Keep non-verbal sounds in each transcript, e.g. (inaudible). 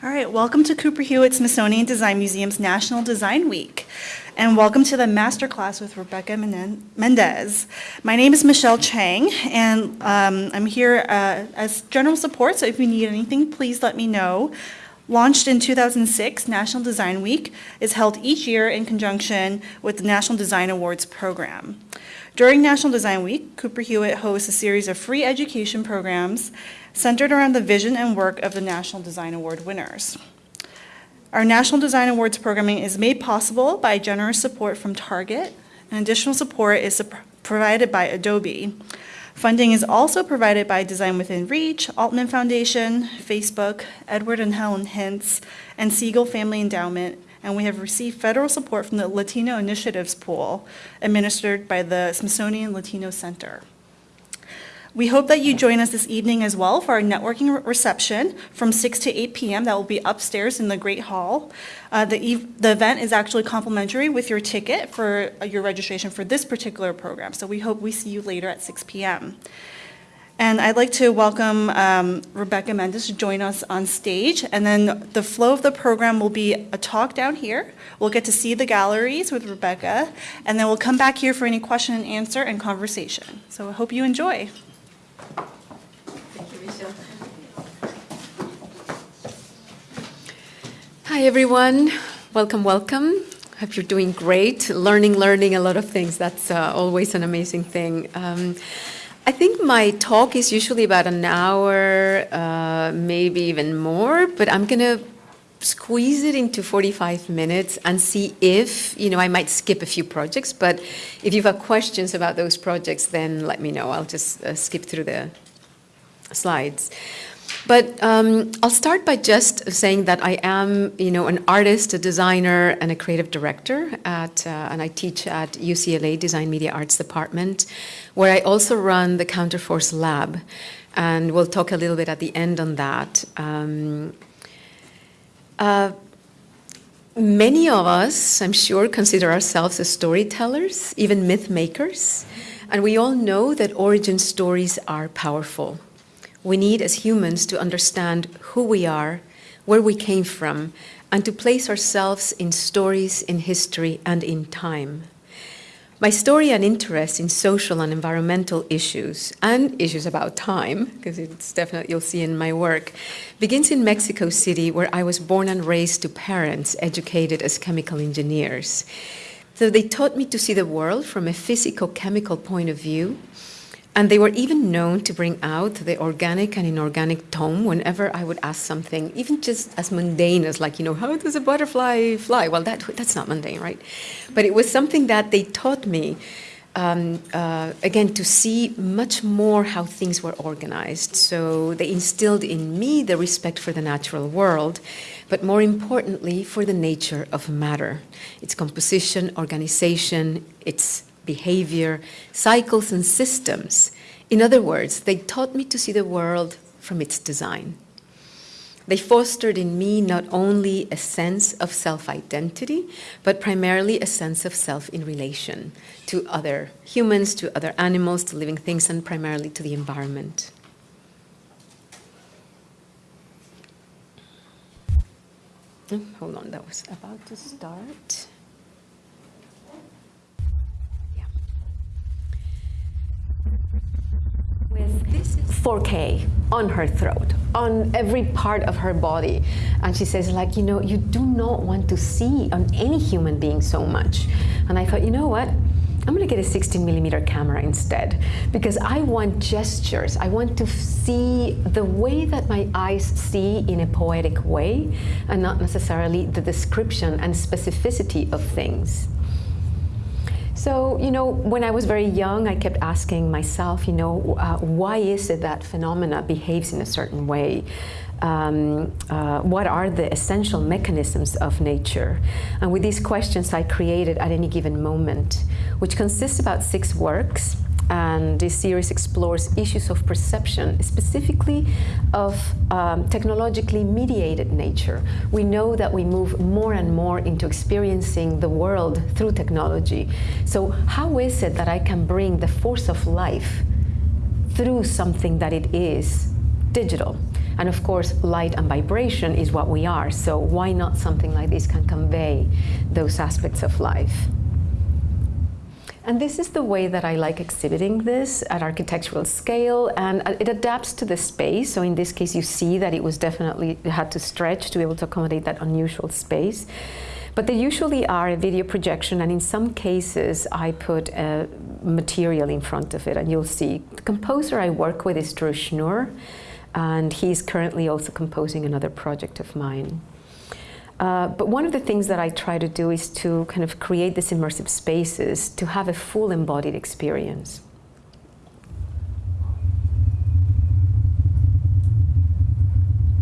All right, welcome to Cooper Hewitt Smithsonian Design Museum's National Design Week. And welcome to the masterclass with Rebecca Mendez. My name is Michelle Chang, and um, I'm here uh, as general support, so if you need anything, please let me know. Launched in 2006, National Design Week is held each year in conjunction with the National Design Awards program. During National Design Week, Cooper Hewitt hosts a series of free education programs centered around the vision and work of the National Design Award winners. Our National Design Awards programming is made possible by generous support from Target, and additional support is provided by Adobe. Funding is also provided by Design Within Reach, Altman Foundation, Facebook, Edward and Helen Hintz, and Siegel Family Endowment, and we have received federal support from the Latino Initiatives Pool, administered by the Smithsonian Latino Center. We hope that you join us this evening as well for our networking reception from 6 to 8 p.m. That will be upstairs in the Great Hall. Uh, the, the event is actually complimentary with your ticket for uh, your registration for this particular program. So we hope we see you later at 6 p.m. And I'd like to welcome um, Rebecca Mendez to join us on stage. And then the flow of the program will be a talk down here. We'll get to see the galleries with Rebecca. And then we'll come back here for any question and answer and conversation. So I hope you enjoy. Thank you, Michelle. Hi, everyone. Welcome, welcome. Hope you're doing great. Learning, learning a lot of things. That's uh, always an amazing thing. Um, I think my talk is usually about an hour, uh, maybe even more, but I'm going to squeeze it into 45 minutes and see if, you know, I might skip a few projects, but if you have questions about those projects, then let me know. I'll just uh, skip through the slides. But um, I'll start by just saying that I am, you know, an artist, a designer, and a creative director at, uh, and I teach at UCLA Design Media Arts Department, where I also run the Counterforce Lab, and we'll talk a little bit at the end on that. Um, uh, many of us, I'm sure, consider ourselves as storytellers, even myth makers, and we all know that origin stories are powerful we need as humans to understand who we are, where we came from, and to place ourselves in stories, in history, and in time. My story and interest in social and environmental issues and issues about time, because it's definitely you'll see in my work, begins in Mexico City, where I was born and raised to parents educated as chemical engineers. So they taught me to see the world from a physical-chemical point of view, and they were even known to bring out the organic and inorganic tone whenever I would ask something, even just as mundane as like, you know, how does a butterfly fly? Well, that, that's not mundane, right? But it was something that they taught me, um, uh, again, to see much more how things were organized. So they instilled in me the respect for the natural world, but more importantly, for the nature of matter, its composition, organization, its behavior, cycles, and systems. In other words, they taught me to see the world from its design. They fostered in me not only a sense of self-identity, but primarily a sense of self in relation to other humans, to other animals, to living things, and primarily to the environment. Oh, hold on, that was about to start. 4K on her throat, on every part of her body. And she says, like, you know, you do not want to see on any human being so much. And I thought, you know what? I'm going to get a 16 millimeter camera instead because I want gestures. I want to see the way that my eyes see in a poetic way and not necessarily the description and specificity of things. So, you know, when I was very young, I kept asking myself, you know, uh, why is it that phenomena behaves in a certain way? Um, uh, what are the essential mechanisms of nature? And with these questions, I created At Any Given Moment, which consists about six works and this series explores issues of perception, specifically of um, technologically mediated nature. We know that we move more and more into experiencing the world through technology. So how is it that I can bring the force of life through something that it is digital? And of course, light and vibration is what we are. So why not something like this can convey those aspects of life? And this is the way that I like exhibiting this at architectural scale, and uh, it adapts to the space. So in this case, you see that it was definitely, it had to stretch to be able to accommodate that unusual space. But they usually are a video projection, and in some cases, I put a material in front of it, and you'll see. The composer I work with is Drew Schnurr, and he's currently also composing another project of mine. Uh, but one of the things that I try to do is to kind of create these immersive spaces to have a full embodied experience.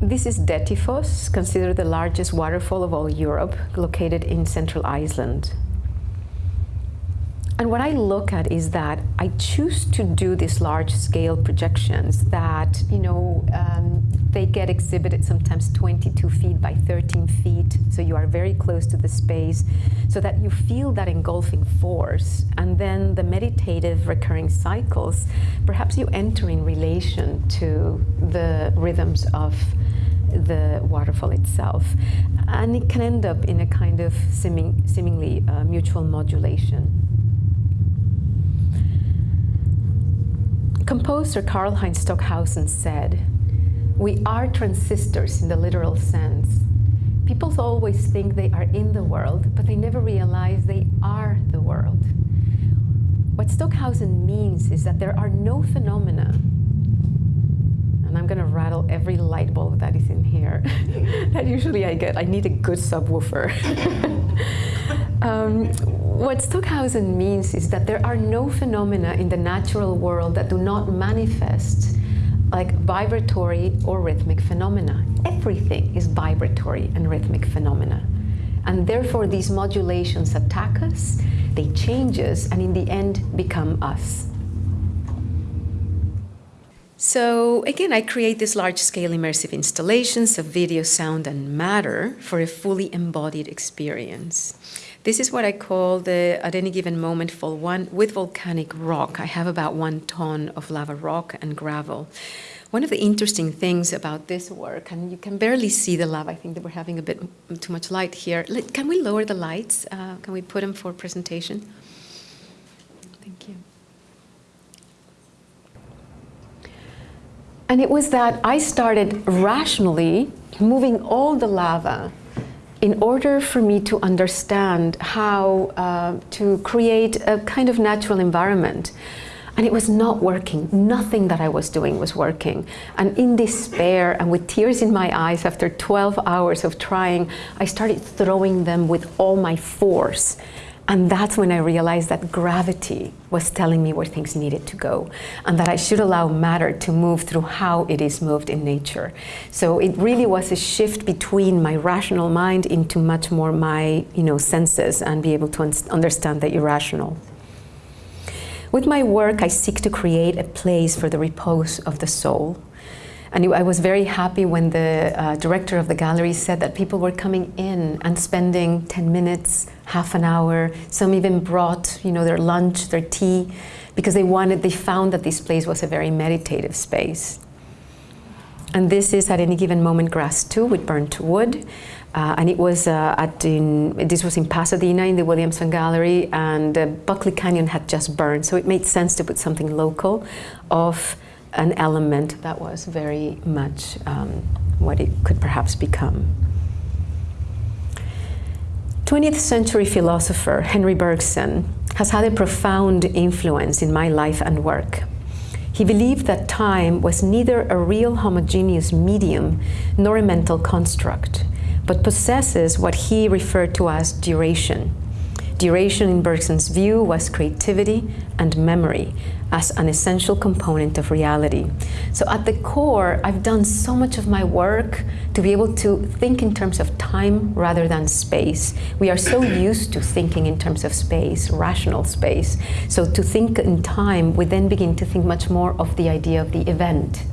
This is Dettifoss, considered the largest waterfall of all Europe, located in central Iceland. And what I look at is that I choose to do these large scale projections that, you know, um, they get exhibited sometimes 22 feet by 13 feet. So you are very close to the space so that you feel that engulfing force. And then the meditative recurring cycles, perhaps you enter in relation to the rhythms of the waterfall itself. And it can end up in a kind of seeming, seemingly uh, mutual modulation. Composer Karlheinz Stockhausen said, we are transistors in the literal sense. People always think they are in the world, but they never realize they are the world. What Stockhausen means is that there are no phenomena, and I'm going to rattle every light bulb that is in here, (laughs) that usually I get. I need a good subwoofer. (laughs) um, what Stockhausen means is that there are no phenomena in the natural world that do not manifest like vibratory or rhythmic phenomena. Everything is vibratory and rhythmic phenomena. And therefore, these modulations attack us, they change us, and in the end become us. So again, I create these large-scale immersive installations of video, sound, and matter for a fully embodied experience. This is what I call the at any given moment fall one with volcanic rock. I have about one ton of lava rock and gravel. One of the interesting things about this work, and you can barely see the lava, I think that we're having a bit too much light here. Can we lower the lights? Uh, can we put them for presentation? Thank you. And it was that I started rationally moving all the lava in order for me to understand how uh, to create a kind of natural environment. And it was not working. Nothing that I was doing was working. And in despair and with tears in my eyes after 12 hours of trying, I started throwing them with all my force. And that's when I realized that gravity was telling me where things needed to go and that I should allow matter to move through how it is moved in nature. So it really was a shift between my rational mind into much more my you know, senses and be able to un understand the irrational. With my work, I seek to create a place for the repose of the soul and I was very happy when the uh, director of the gallery said that people were coming in and spending 10 minutes, half an hour. Some even brought, you know, their lunch, their tea, because they wanted, they found that this place was a very meditative space. And this is at any given moment grass too with burnt wood. Uh, and it was uh, at in, this was in Pasadena in the Williamson Gallery, and uh, Buckley Canyon had just burned, so it made sense to put something local of an element that was very much um, what it could perhaps become. 20th century philosopher Henry Bergson has had a profound influence in my life and work. He believed that time was neither a real homogeneous medium nor a mental construct, but possesses what he referred to as duration, Duration in Bergson's view was creativity and memory as an essential component of reality. So at the core, I've done so much of my work to be able to think in terms of time rather than space. We are so (clears throat) used to thinking in terms of space, rational space. So to think in time, we then begin to think much more of the idea of the event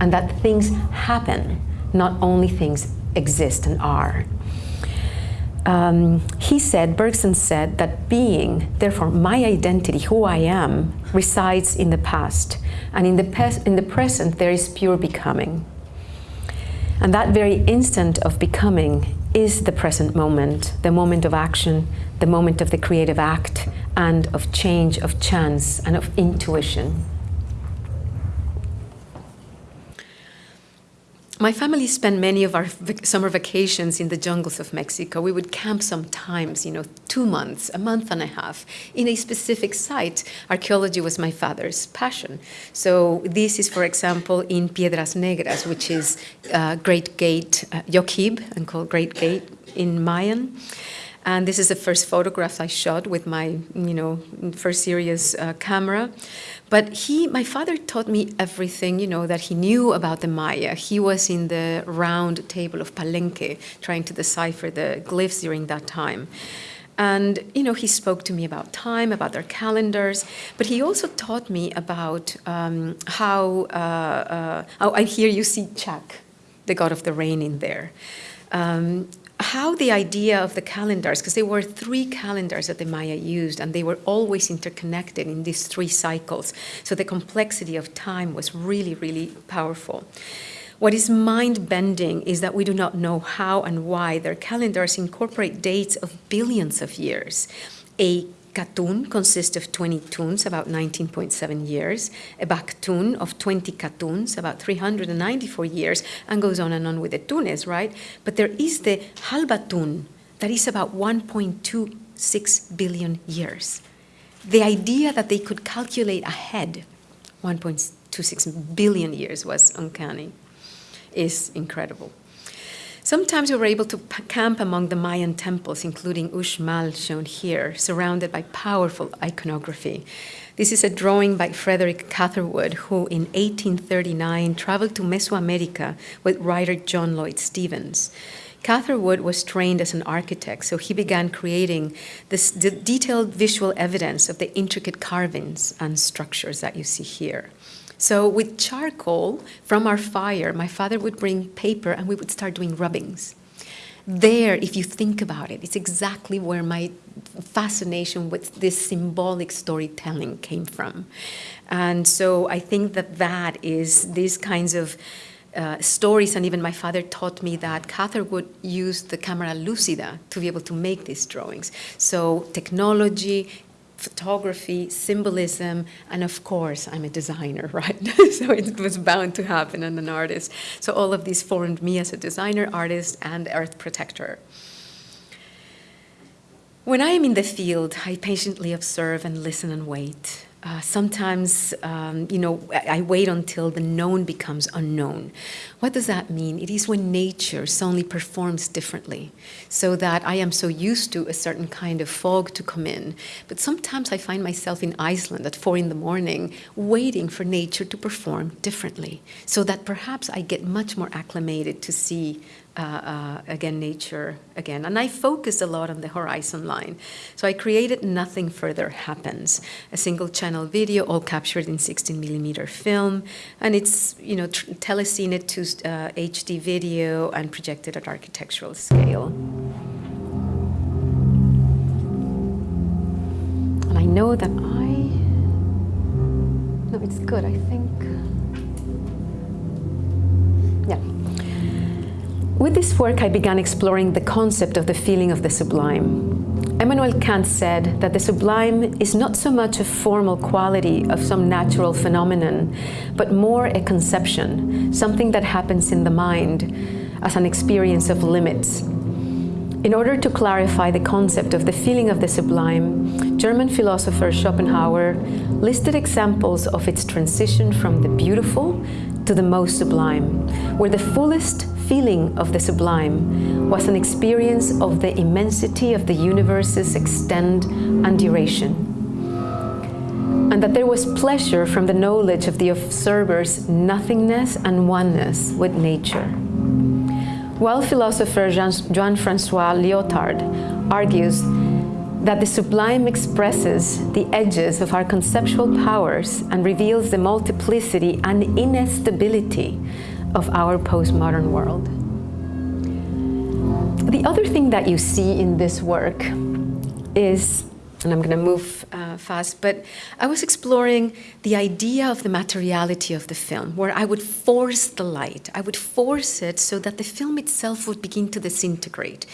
and that things happen, not only things exist and are um, he said, Bergson said, that being, therefore my identity, who I am, resides in the past. And in the, in the present, there is pure becoming. And that very instant of becoming is the present moment, the moment of action, the moment of the creative act, and of change, of chance, and of intuition. My family spent many of our summer vacations in the jungles of Mexico. We would camp sometimes, you know, two months, a month and a half, in a specific site. Archaeology was my father's passion. So this is, for example, in Piedras Negras, which is uh, Great Gate, uh, Yoquib, and called Great Gate in Mayan. And this is the first photograph I shot with my, you know, first serious uh, camera. But he, my father taught me everything, you know, that he knew about the Maya. He was in the round table of Palenque trying to decipher the glyphs during that time. And, you know, he spoke to me about time, about their calendars, but he also taught me about um, how, uh, uh, oh, and here you see Chak, the god of the rain in there. Um, how the idea of the calendars, because there were three calendars that the Maya used, and they were always interconnected in these three cycles. So the complexity of time was really, really powerful. What is mind bending is that we do not know how and why their calendars incorporate dates of billions of years. A Katun consists of 20 tuns, about 19.7 years, a Baktun of 20 Katuns, about 394 years, and goes on and on with the tunes, right? But there is the Hablatun, that is about 1.26 billion years. The idea that they could calculate ahead 1.26 billion years was uncanny, is incredible. Sometimes we were able to camp among the Mayan temples, including Uxmal, shown here, surrounded by powerful iconography. This is a drawing by Frederick Catherwood, who in 1839 traveled to Mesoamerica with writer John Lloyd Stephens. Catherwood was trained as an architect, so he began creating this detailed visual evidence of the intricate carvings and structures that you see here. So with charcoal from our fire, my father would bring paper and we would start doing rubbings. There, if you think about it, it's exactly where my fascination with this symbolic storytelling came from. And so I think that that is these kinds of uh, stories, and even my father taught me that Catherwood used the camera lucida to be able to make these drawings. So technology, photography, symbolism, and of course, I'm a designer, (laughs) right? so it was bound to happen and an artist. So all of these formed me as a designer, artist, and earth protector. When I am in the field, I patiently observe and listen and wait. Uh, sometimes, um, you know, I, I wait until the known becomes unknown. What does that mean? It is when nature suddenly performs differently, so that I am so used to a certain kind of fog to come in. But sometimes I find myself in Iceland at four in the morning, waiting for nature to perform differently, so that perhaps I get much more acclimated to see uh, uh, again, nature again. And I focused a lot on the horizon line. So I created Nothing Further Happens, a single channel video all captured in 16 millimeter film. And it's, you know, telecine it to uh, HD video and projected at architectural scale. And I know that I, no, it's good, I think. Yeah. With this work, I began exploring the concept of the feeling of the sublime. Immanuel Kant said that the sublime is not so much a formal quality of some natural phenomenon, but more a conception, something that happens in the mind as an experience of limits. In order to clarify the concept of the feeling of the sublime, German philosopher Schopenhauer listed examples of its transition from the beautiful to the most sublime, where the fullest feeling of the sublime was an experience of the immensity of the universe's extent and duration. And that there was pleasure from the knowledge of the observer's nothingness and oneness with nature. While philosopher Jean-Francois Lyotard argues that the sublime expresses the edges of our conceptual powers and reveals the multiplicity and instability of our postmodern world. The other thing that you see in this work is and I'm going to move uh, fast, but I was exploring the idea of the materiality of the film, where I would force the light. I would force it so that the film itself would begin to disintegrate.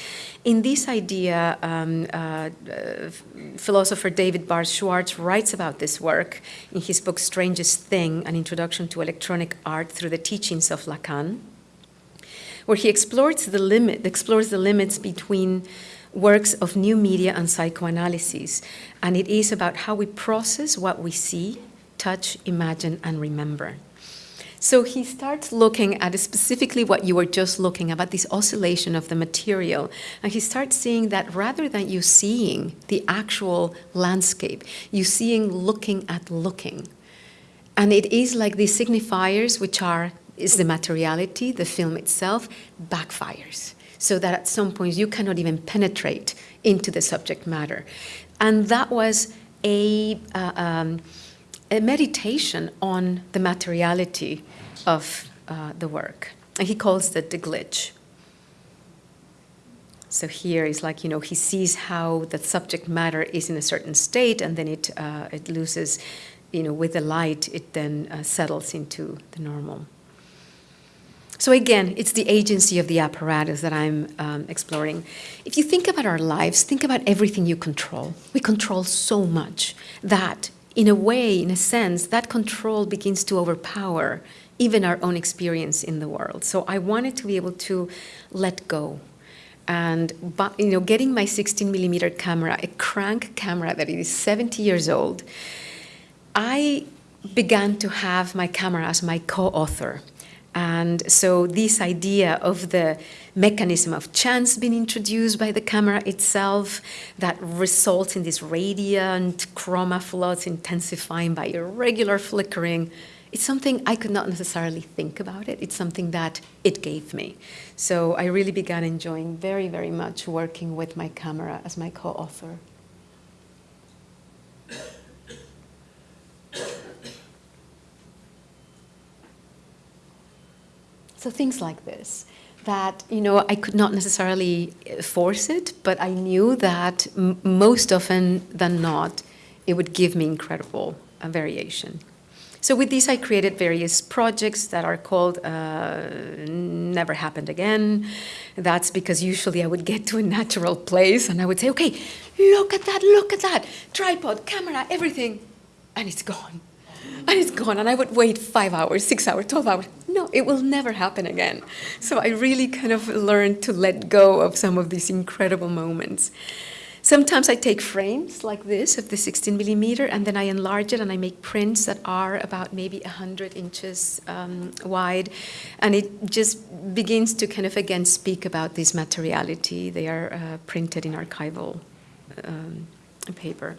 In this idea, um, uh, uh, philosopher David Barr Schwartz writes about this work in his book Strangest Thing An Introduction to Electronic Art Through the Teachings of Lacan, where he explores the, limit, explores the limits between works of new media and psychoanalysis. And it is about how we process what we see, touch, imagine, and remember. So he starts looking at specifically what you were just looking about this oscillation of the material. And he starts seeing that rather than you seeing the actual landscape, you seeing looking at looking. And it is like these signifiers, which are is the materiality, the film itself, backfires so that at some point you cannot even penetrate into the subject matter. And that was a, uh, um, a meditation on the materiality of uh, the work. And he calls that the glitch. So here is like, you know, he sees how the subject matter is in a certain state and then it, uh, it loses, you know, with the light, it then uh, settles into the normal. So again, it's the agency of the apparatus that I'm um, exploring. If you think about our lives, think about everything you control. We control so much that, in a way, in a sense, that control begins to overpower even our own experience in the world. So I wanted to be able to let go. And you know, getting my 16 millimeter camera, a crank camera that is 70 years old, I began to have my camera as my co-author. And so this idea of the mechanism of chance being introduced by the camera itself that results in this radiant chroma floods intensifying by irregular flickering, it's something I could not necessarily think about it. It's something that it gave me. So I really began enjoying very, very much working with my camera as my co-author. So things like this, that, you know, I could not necessarily uh, force it, but I knew that most often than not, it would give me incredible uh, variation. So with this, I created various projects that are called uh, Never Happened Again. That's because usually I would get to a natural place and I would say, okay, look at that, look at that, tripod, camera, everything, and it's gone and it's gone. And I would wait five hours, six hours, 12 hours. No, it will never happen again. So I really kind of learned to let go of some of these incredible moments. Sometimes I take frames like this of the 16 millimeter and then I enlarge it and I make prints that are about maybe 100 inches um, wide. And it just begins to kind of again speak about this materiality. They are uh, printed in archival um, paper.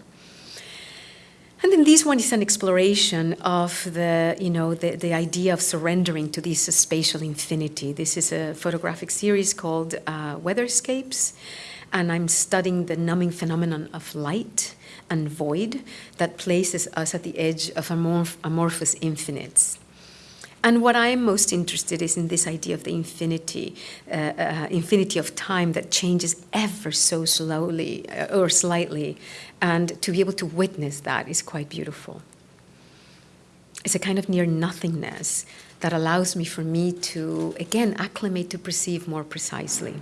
And then this one is an exploration of the, you know, the, the idea of surrendering to this spatial infinity. This is a photographic series called uh, Weatherscapes, and I'm studying the numbing phenomenon of light and void that places us at the edge of amorph amorphous infinites. And what I'm most interested is in this idea of the infinity, uh, uh, infinity of time that changes ever so slowly uh, or slightly, and to be able to witness that is quite beautiful. It's a kind of near nothingness that allows me for me to, again, acclimate to perceive more precisely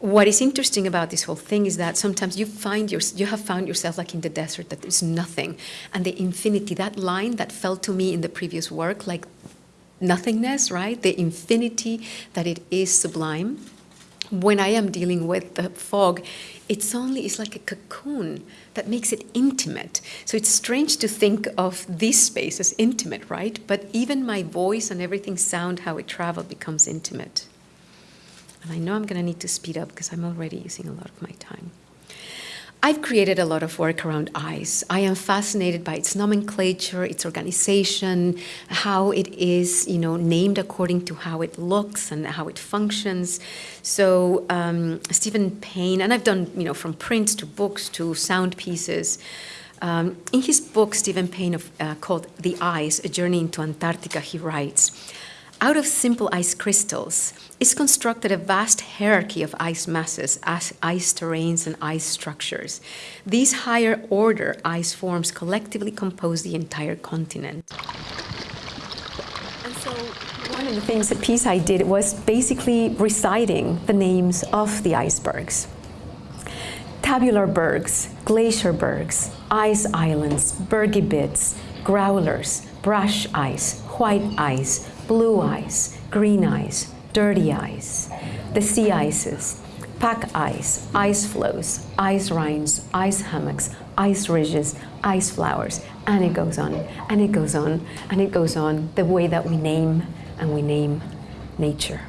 what is interesting about this whole thing is that sometimes you find your, you have found yourself like in the desert that there's nothing. And the infinity that line that felt to me in the previous work like nothingness right? The infinity that it is sublime. When i am dealing with the fog it's only it's like a cocoon that makes it intimate. So it's strange to think of this space as intimate right? But even my voice and everything sound how it traveled becomes intimate and I know I'm going to need to speed up because I'm already using a lot of my time. I've created a lot of work around eyes. I am fascinated by its nomenclature, its organization, how it is, you know, named according to how it looks and how it functions. So um, Stephen Pyne, and I've done, you know, from prints to books to sound pieces. Um, in his book, Stephen Pyne, of, uh, called The Ice, A Journey into Antarctica, he writes, out of simple ice crystals is constructed a vast hierarchy of ice masses, ice terrains, and ice structures. These higher order ice forms collectively compose the entire continent. And so one of the things that PSI did was basically reciting the names of the icebergs. Tabular bergs, glacier bergs, ice islands, bergy bits, growlers, brush ice, white ice, blue ice, green ice, dirty ice, the sea ices, pack ice, ice floes, ice rinds, ice hummocks, ice ridges, ice flowers, and it goes on, and it goes on, and it goes on, the way that we name and we name nature.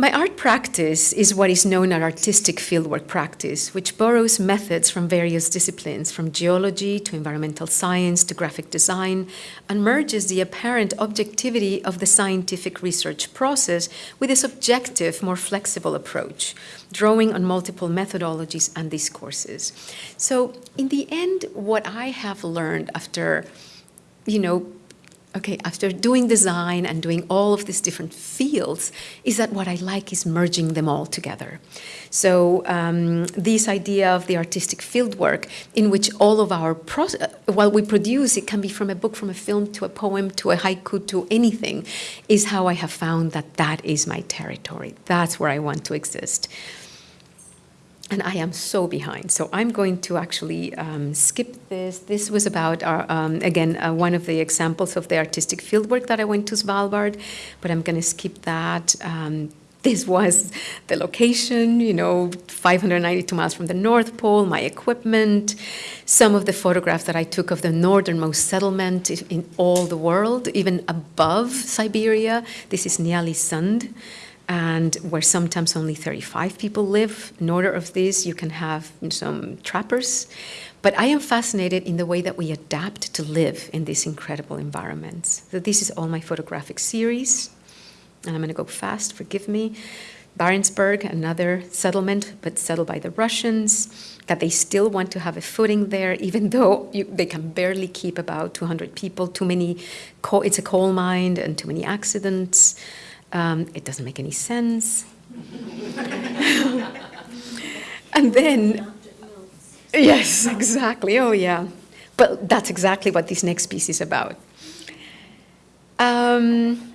My art practice is what is known as artistic fieldwork practice, which borrows methods from various disciplines, from geology to environmental science to graphic design, and merges the apparent objectivity of the scientific research process with a subjective, more flexible approach, drawing on multiple methodologies and discourses. So, in the end, what I have learned after, you know, okay, after doing design and doing all of these different fields, is that what I like is merging them all together. So um, this idea of the artistic fieldwork, in which all of our, pro- while we produce, it can be from a book, from a film, to a poem, to a haiku, to anything, is how I have found that that is my territory. That's where I want to exist and I am so behind. So I'm going to actually um, skip this. This was about, our, um, again, uh, one of the examples of the artistic fieldwork that I went to Svalbard, but I'm going to skip that. Um, this was the location, you know, 592 miles from the North Pole, my equipment, some of the photographs that I took of the northernmost settlement in all the world, even above Siberia. This is Ny-Ålesund and where sometimes only 35 people live. In order of this, you can have some trappers. But I am fascinated in the way that we adapt to live in these incredible environments. So this is all my photographic series, and I'm going to go fast, forgive me. Barentsburg, another settlement, but settled by the Russians, that they still want to have a footing there, even (laughs) though you, they can barely keep about 200 people, too many, coal, it's a coal mine, and too many accidents. Um, it doesn't make any sense. (laughs) and then, yes, exactly. Oh, yeah. But that's exactly what this next piece is about. Um,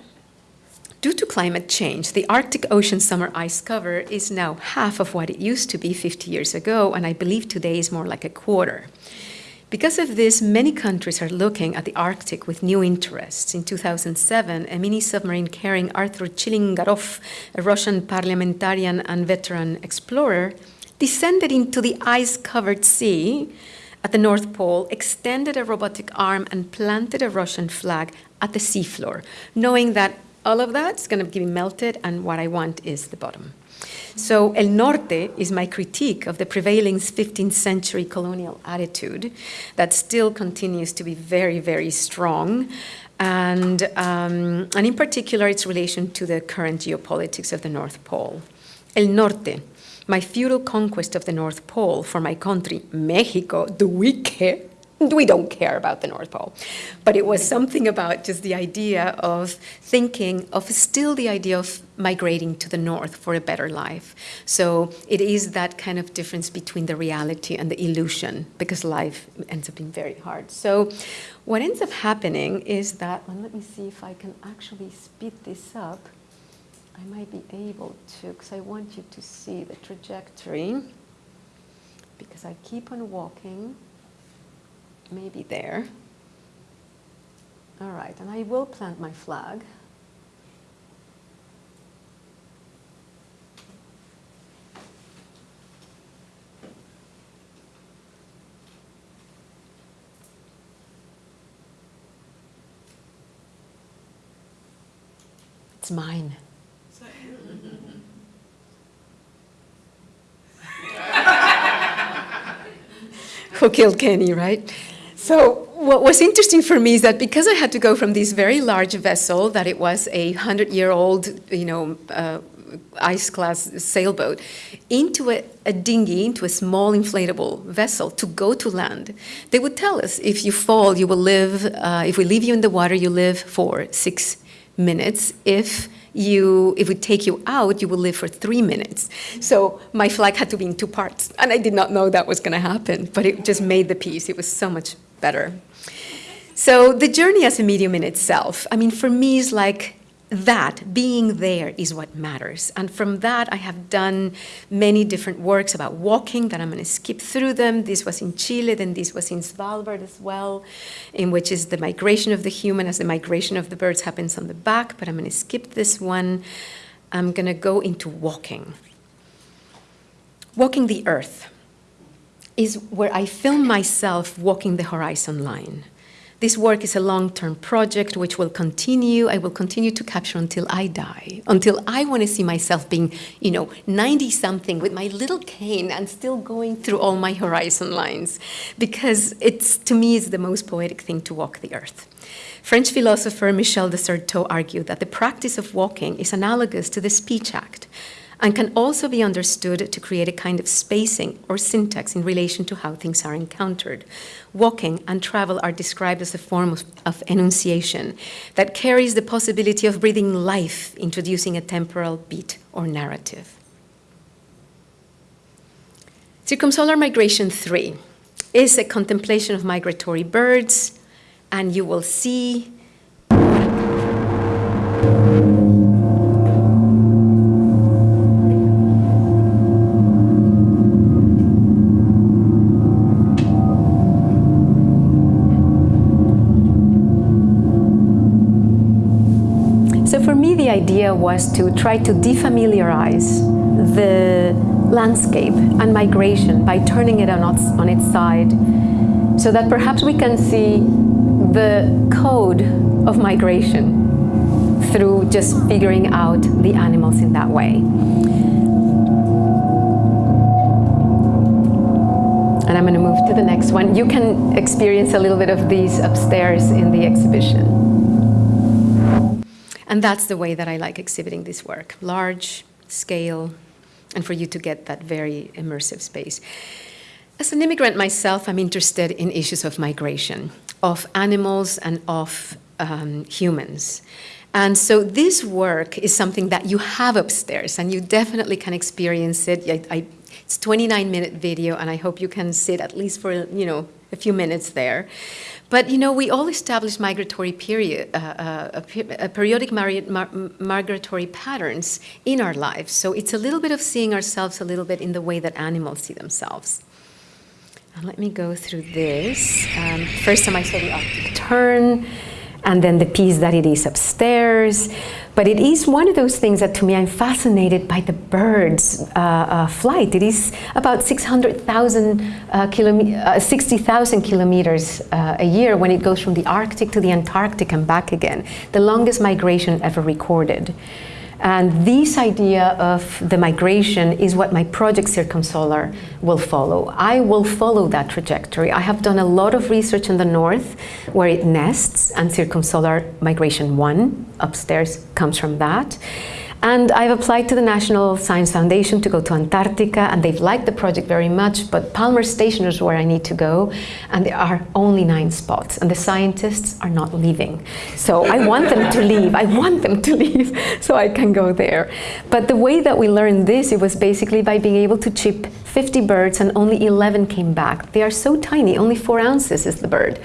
due to climate change, the Arctic Ocean summer ice cover is now half of what it used to be 50 years ago, and I believe today is more like a quarter. Because of this, many countries are looking at the Arctic with new interests. In 2007, a mini submarine carrying Arthur Chilingarov, a Russian parliamentarian and veteran explorer, descended into the ice covered sea at the North Pole, extended a robotic arm, and planted a Russian flag at the seafloor, knowing that all of that's going to be melted, and what I want is the bottom. So El Norte is my critique of the prevailing 15th century colonial attitude that still continues to be very, very strong. And, um, and in particular, its relation to the current geopolitics of the North Pole. El Norte, my feudal conquest of the North Pole for my country, Mexico, do we care? we don't care about the North Pole. But it was something about just the idea of thinking of still the idea of migrating to the north for a better life. So it is that kind of difference between the reality and the illusion because life ends up being very hard. So what ends up happening is that, well, let me see if I can actually speed this up. I might be able to, because I want you to see the trajectory because I keep on walking maybe there. All right, and I will plant my flag. It's mine. (laughs) Who killed Kenny, right? So what was interesting for me is that because I had to go from this very large vessel, that it was a hundred-year-old, you know, uh, ice class sailboat into a, a dinghy, into a small inflatable vessel to go to land. They would tell us if you fall, you will live, uh, if we leave you in the water, you live for six minutes. If you, if we take you out, you will live for three minutes. So my flag had to be in two parts, and I did not know that was going to happen, but it just made the piece. It was so much better. So the journey as a medium in itself, I mean, for me is like that, being there is what matters. And from that, I have done many different works about walking that I'm going to skip through them. This was in Chile, then this was in Svalbard as well, in which is the migration of the human as the migration of the birds happens on the back, but I'm going to skip this one. I'm going to go into walking. Walking the earth is where I film myself walking the horizon line. This work is a long-term project which will continue. I will continue to capture until I die, until I want to see myself being, you know, 90-something with my little cane and still going through all my horizon lines, because it's, to me, is the most poetic thing to walk the earth. French philosopher Michel de Certeau argued that the practice of walking is analogous to the speech act, and can also be understood to create a kind of spacing or syntax in relation to how things are encountered. Walking and travel are described as a form of, of, enunciation that carries the possibility of breathing life, introducing a temporal beat or narrative. Circumsolar Migration 3 is a contemplation of migratory birds, and you will see idea was to try to defamiliarize the landscape and migration by turning it on its, on its side so that perhaps we can see the code of migration through just figuring out the animals in that way. And I'm going to move to the next one. You can experience a little bit of these upstairs in the exhibition. And that's the way that I like exhibiting this work, large scale, and for you to get that very immersive space. As an immigrant myself, I'm interested in issues of migration, of animals and of um, humans. And so this work is something that you have upstairs, and you definitely can experience it. I, I, it's 29 minute video, and I hope you can sit at least for you know a few minutes there. But you know, we all establish migratory period, uh, uh, periodic migratory patterns in our lives. So it's a little bit of seeing ourselves a little bit in the way that animals see themselves. And let me go through this. Um, first time I saw the Arctic tern, and then the piece that it is upstairs. But it is one of those things that to me I'm fascinated by the bird's uh, uh, flight. It is about 600,000 uh, uh 60,000 kilometers uh, a year when it goes from the Arctic to the Antarctic and back again. The longest migration ever recorded. And this idea of the migration is what my project Circumsolar will follow. I will follow that trajectory. I have done a lot of research in the north where it nests, and Circumsolar Migration 1 upstairs comes from that. And I've applied to the National Science Foundation to go to Antarctica, and they've liked the project very much, but Palmer Station is where I need to go, and there are only nine spots, and the scientists are not leaving. So I want them to leave. I want them to leave (laughs) so I can go there. But the way that we learned this, it was basically by being able to chip 50 birds, and only 11 came back. They are so tiny, only four ounces is the bird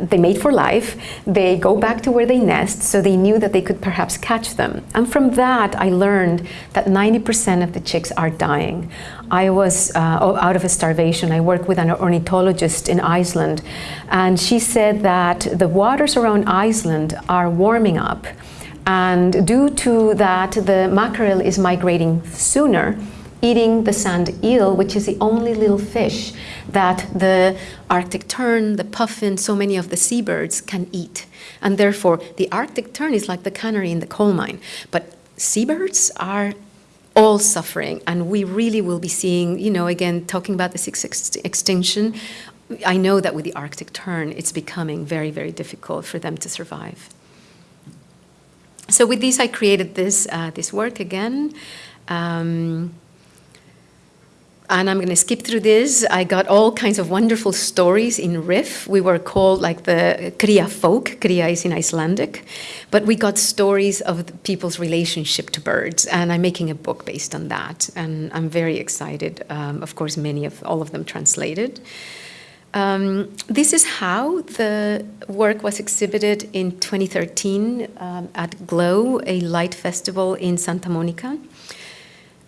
they mate for life, they go back to where they nest, so they knew that they could perhaps catch them. And from that, I learned that 90% of the chicks are dying. I was uh, out of a starvation. I worked with an ornithologist in Iceland, and she said that the waters around Iceland are warming up. And due to that, the mackerel is migrating sooner, eating the sand eel, which is the only little fish that the Arctic tern, the puffin, so many of the seabirds can eat. And therefore, the Arctic tern is like the canary in the coal mine. But seabirds are all suffering, and we really will be seeing, you know, again, talking about the sixth ex extinction, I know that with the Arctic tern, it's becoming very, very difficult for them to survive. So with this, I created this, uh, this work again. Um, and I'm going to skip through this. I got all kinds of wonderful stories in Rif. We were called like the Kría folk. Kría is in Icelandic. But we got stories of people's relationship to birds. And I'm making a book based on that. And I'm very excited. Um, of course, many of all of them translated. Um, this is how the work was exhibited in 2013 um, at GLOW, a light festival in Santa Monica.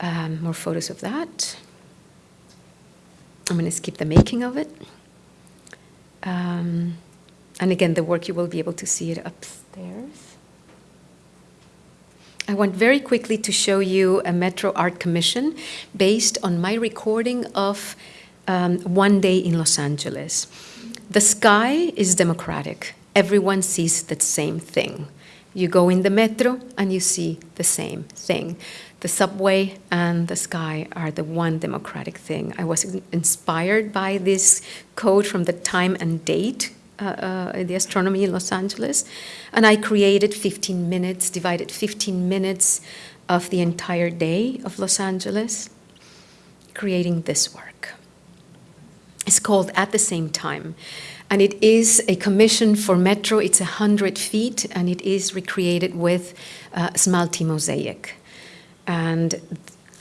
Um, more photos of that. I'm going to skip the making of it. Um, and again, the work, you will be able to see it upstairs. I want very quickly to show you a Metro Art Commission based on my recording of um, One Day in Los Angeles. The sky is democratic. Everyone sees the same thing. You go in the metro and you see the same thing. The subway and the sky are the one democratic thing. I was inspired by this code from the time and date uh, uh, the astronomy in Los Angeles. And I created 15 minutes, divided 15 minutes of the entire day of Los Angeles, creating this work. It's called At the Same Time. And it is a commission for Metro. It's 100 feet, and it is recreated with uh, Smalti mosaic. And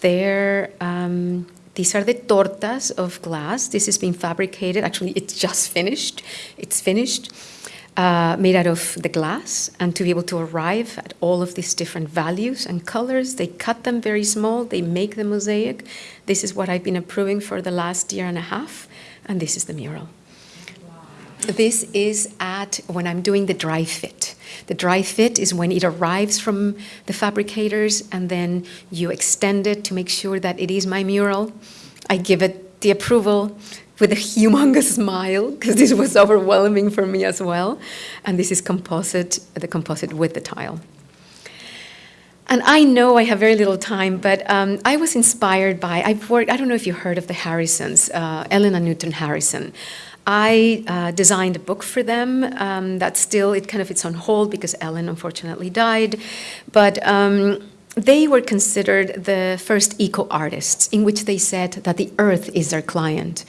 there, um, these are the tortas of glass. This is being fabricated. Actually, it's just finished. It's finished, uh, made out of the glass. And to be able to arrive at all of these different values and colors, they cut them very small. They make the mosaic. This is what I've been approving for the last year and a half. And this is the mural. This is at when I'm doing the dry fit. The dry fit is when it arrives from the fabricators and then you extend it to make sure that it is my mural. I give it the approval with a (laughs) humongous smile because this was overwhelming for me as well. And this is composite, the composite with the tile. And I know I have very little time, but um, I was inspired by, I've worked, I don't know if you heard of the Harrisons, uh, Elena Newton Harrison. I uh, designed a book for them um, that still, it kind of, it's on hold because Ellen unfortunately died. But um, they were considered the first eco-artists in which they said that the earth is their client.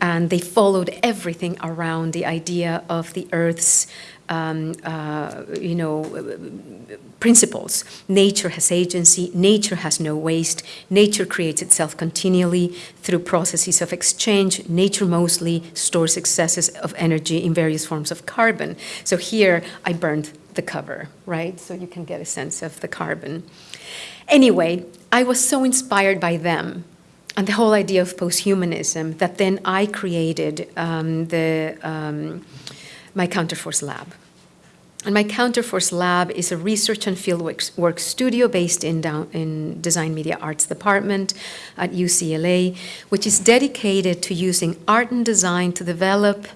And they followed everything around the idea of the earth's um, uh, you know, principles. Nature has agency, nature has no waste, nature creates itself continually through processes of exchange, nature mostly stores excesses of energy in various forms of carbon. So here I burned the cover, right? So you can get a sense of the carbon. Anyway, I was so inspired by them and the whole idea of posthumanism that then I created um, the um, my Counterforce Lab. And my Counterforce Lab is a research and fieldwork work studio based in, down, in Design Media Arts Department at UCLA, which is dedicated to using art and design to develop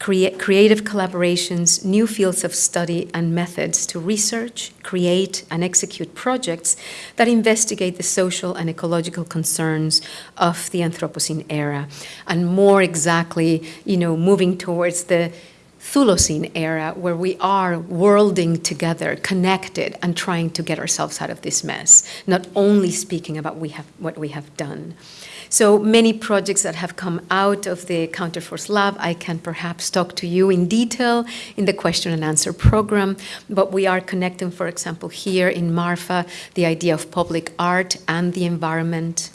create creative collaborations, new fields of study and methods to research, create and execute projects that investigate the social and ecological concerns of the Anthropocene era, and more exactly, you know, moving towards the Chthulucene era where we are worlding together, connected, and trying to get ourselves out of this mess, not only speaking about we have, what we have done. So many projects that have come out of the Counterforce Lab, I can perhaps talk to you in detail in the question and answer program, but we are connecting, for example, here in Marfa, the idea of public art and the environment,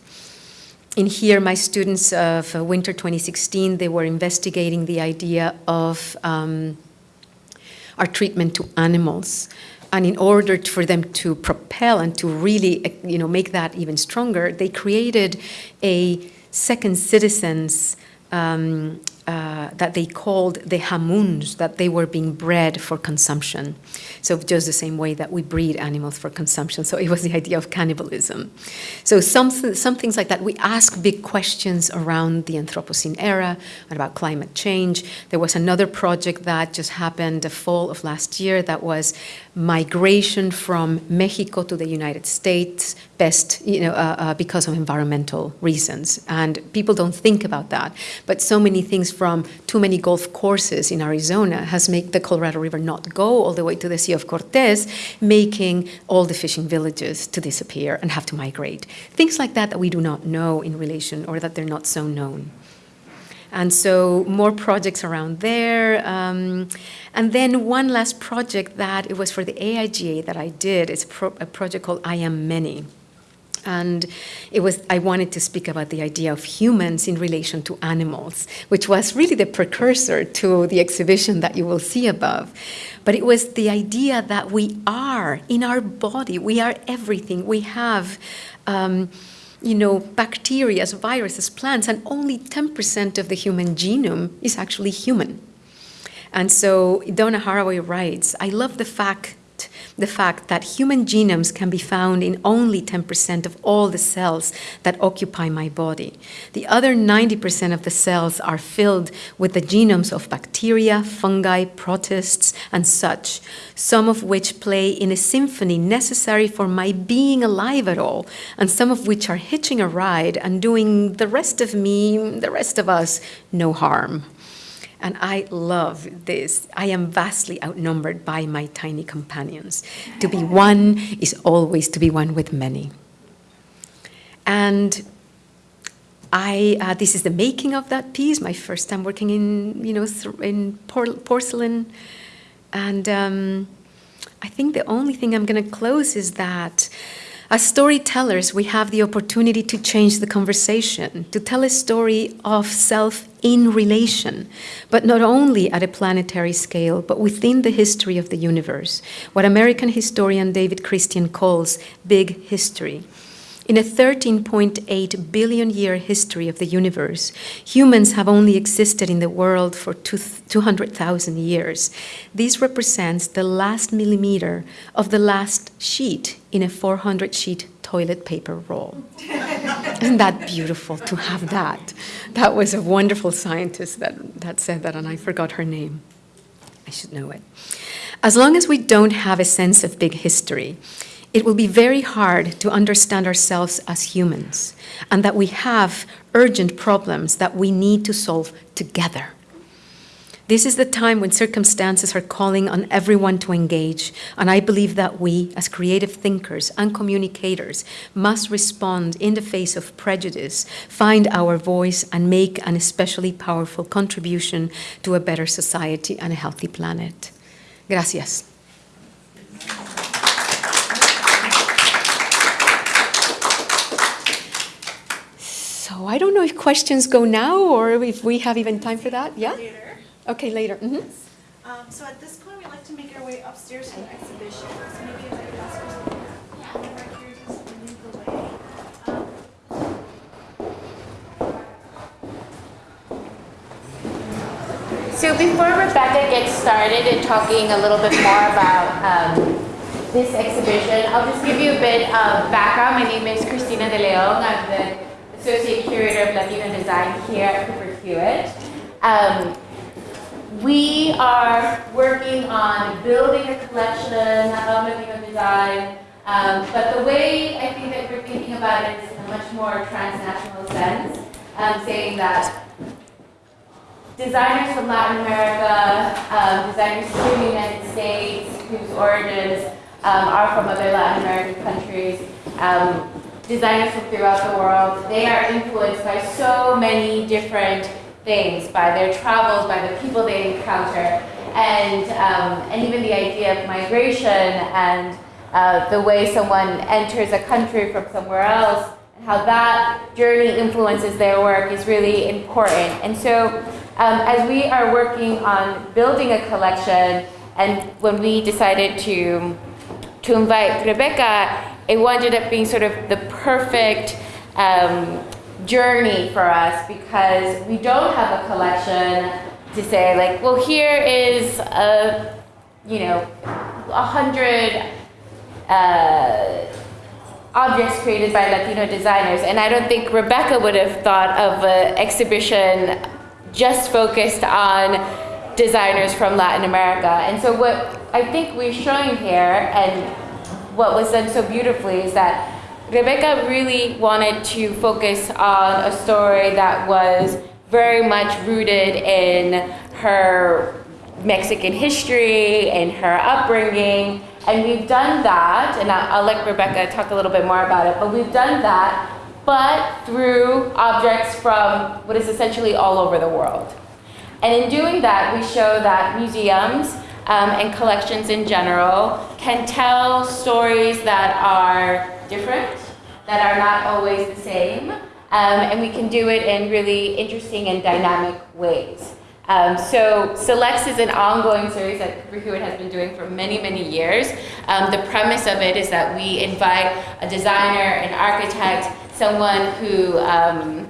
in here, my students of uh, winter 2016, they were investigating the idea of um, our treatment to animals. And in order for them to propel and to really, uh, you know, make that even stronger, they created a second citizens um, uh, that they called the hamuns, that they were being bred for consumption. So just the same way that we breed animals for consumption. So it was the idea of cannibalism. So some, some things like that. We ask big questions around the Anthropocene era and about climate change. There was another project that just happened the fall of last year that was migration from Mexico to the United States, best, you know, uh, uh, because of environmental reasons. And people don't think about that. But so many things from too many golf courses in Arizona has made the Colorado River not go all the way to the Sea of Cortez, making all the fishing villages to disappear and have to migrate. Things like that that we do not know in relation or that they're not so known. And so more projects around there. Um, and then one last project that it was for the AIGA that I did. It's pro a project called I Am Many. And it was, I wanted to speak about the idea of humans in relation to animals, which was really the precursor to the exhibition that you will see above. But it was the idea that we are in our body, we are everything. We have, um, you know, bacteria, viruses, plants, and only 10% of the human genome is actually human. And so Donna Haraway writes, I love the fact the fact that human genomes can be found in only 10% of all the cells that occupy my body. The other 90% of the cells are filled with the genomes of bacteria, fungi, protists, and such, some of which play in a symphony necessary for my being alive at all, and some of which are hitching a ride and doing the rest of me, the rest of us, no harm. And I love this. I am vastly outnumbered by my tiny companions. To be one is always to be one with many. And I, uh, this is the making of that piece, my first time working in, you know, in por porcelain. And um, I think the only thing I'm going to close is that as storytellers, we have the opportunity to change the conversation, to tell a story of self in relation, but not only at a planetary scale, but within the history of the universe, what American historian David Christian calls big history. In a 13.8 billion year history of the universe, humans have only existed in the world for 200,000 years. This represents the last millimeter of the last sheet in a 400 sheet toilet paper roll. (laughs) Isn't that beautiful to have that? That was a wonderful scientist that, that said that, and I forgot her name. I should know it. As long as we don't have a sense of big history, it will be very hard to understand ourselves as humans and that we have urgent problems that we need to solve together. This is the time when circumstances are calling on everyone to engage, and I believe that we, as creative thinkers and communicators, must respond in the face of prejudice, find our voice, and make an especially powerful contribution to a better society and a healthy planet. Gracias. So I don't know if questions go now or if we have even time for that. Yeah? Later. Okay, later. Mm -hmm. um, so at this point, we'd like to make our way upstairs to the exhibition. So maybe if I could ask you to right here just to lead the way. Um, so before Rebecca gets started in talking a little bit more about um, this exhibition, I'll just give you a bit of background. My name is Christina De Leon. I'm the Associate Curator of Latino Design here at Cooper Hewitt. Um, we are working on building a collection of Latino design, um, but the way I think that we're thinking about it is in a much more transnational sense, um, saying that designers from Latin America, um, designers from the United States, whose origins um, are from other Latin American countries, um, designers from throughout the world, they are influenced by so many different things, by their travels, by the people they encounter, and, um, and even the idea of migration and uh, the way someone enters a country from somewhere else, and how that journey influences their work is really important. And so um, as we are working on building a collection, and when we decided to, to invite Rebecca, it ended up being sort of the perfect um, journey for us because we don't have a collection to say like, well, here is a, you know, a hundred uh, objects created by Latino designers. And I don't think Rebecca would have thought of an exhibition just focused on designers from Latin America. And so what I think we're showing here and what was done so beautifully is that Rebecca really wanted to focus on a story that was very much rooted in her Mexican history and her upbringing. And we've done that, and I'll, I'll let Rebecca talk a little bit more about it, but we've done that, but through objects from what is essentially all over the world. And in doing that, we show that museums um, and collections in general can tell stories that are different, that are not always the same, um, and we can do it in really interesting and dynamic ways. Um, so Selects is an ongoing series that Cooper Hewitt has been doing for many, many years. Um, the premise of it is that we invite a designer, an architect, someone who um,